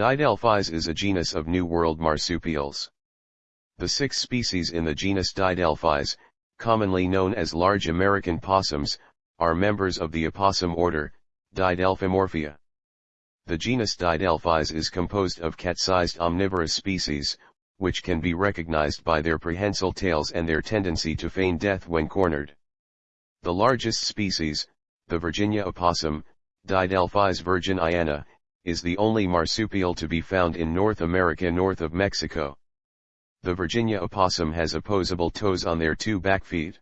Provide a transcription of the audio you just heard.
Didelphis is a genus of New World marsupials. The six species in the genus Didelphis, commonly known as large American possums, are members of the opossum order, Didelphimorphia. The genus Didelphis is composed of cat-sized omnivorous species, which can be recognized by their prehensile tails and their tendency to feign death when cornered. The largest species, the Virginia opossum, Didelphis virginiana, is the only marsupial to be found in North America north of Mexico. The Virginia opossum has opposable toes on their two back feet.